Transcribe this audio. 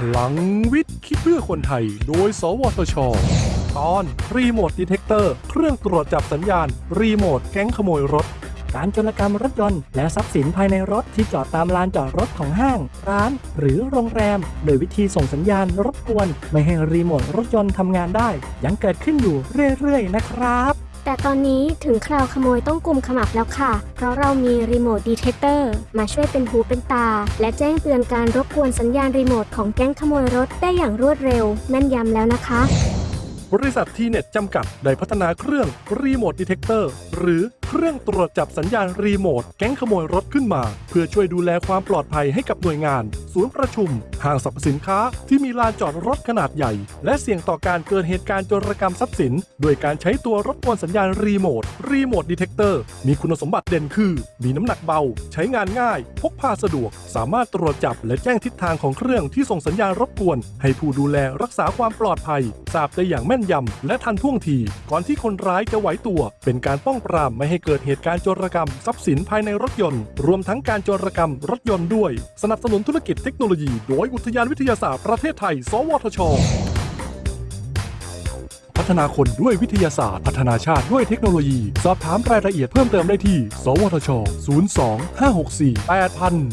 พลังวิทย์คิดเพื่อคนไทย โดย สวทช ตอน Remote Detector เครื่องตรวจจับสัญญาณ รีโมทแก๊งขโมยรถ การโจรกรรมรถยนต์และทรัพย์สินภายในรถที่จอดตามลานจอดรถของห้าง ร้าน หรือโรงแรม โดยวิธีส่งสัญญาณรบกวน ไม่ให้รีโมทรถยนต์ทำงานได้ ยังเกิดขึ้นอยู่เรื่อยๆ นะครับ แต่ตอนนี้ถึงคราวขโมยต้องกลุ่มขมับแล้วค่ะ เพราะเรามี Remote Detectorมาช่วยเป็นหูเป็นตา และแจ้งเตือนการรบกวนสัญญาณรีโมทของแก๊งขโมยรถได้อย่างรวดเร็วแม่นยำแล้วนะคะบริษัท T-NET จำกัด ได้พัฒนาเครื่อง Remote Detector หรือเครื่องตรวจจับสัญญาณรีโมทแก๊งขโมยรถขึ้นมา เพื่อช่วยดูแลความปลอดภัยให้กับหน่วยงาน ศูนย์ประชุม ห้างสรรพสินค้าที่มีลานจอดรถขนาดใหญ่ และเสี่ยงต่อการเกิดเหตุการณ์โจรกรรมทรัพย์สิน โดยการใช้ตัวรบกวนสัญญาณรีโมทRemote Detector มีคุณสมบัติเด่นคือ มีน้ำหนักเบา ใช้งานง่าย พกพาสะดวก สามารถตรวจจับและแจ้งทิศทางของเครื่องที่ส่งสัญญาณรบกวน ให้ผู้ดูแลรักษาความปลอดภัยทราบได้อย่างแม่นยำและทันท่วงที ก่อนที่คนร้ายจะไหวตัว เป็นการป้องปรามไม่ให้เกิดเหตุการณ์โจรกรรม ทรัพย์สินภายในรถยนต์ รวมทั้งการโจรกรรมรถยนต์ด้วย สนับสนุนธุรกิจเทคโนโลยี โดยอุทยานวิทยาศาสตร์ประเทศไทย สวทชพัฒนาคนด้วยวิทยาศาสตร์ พัฒนาชาติด้วยเทคโนโลยี สอบถามรายละเอียดเพิ่มเติมได้ที่ สวทช 02 564 8000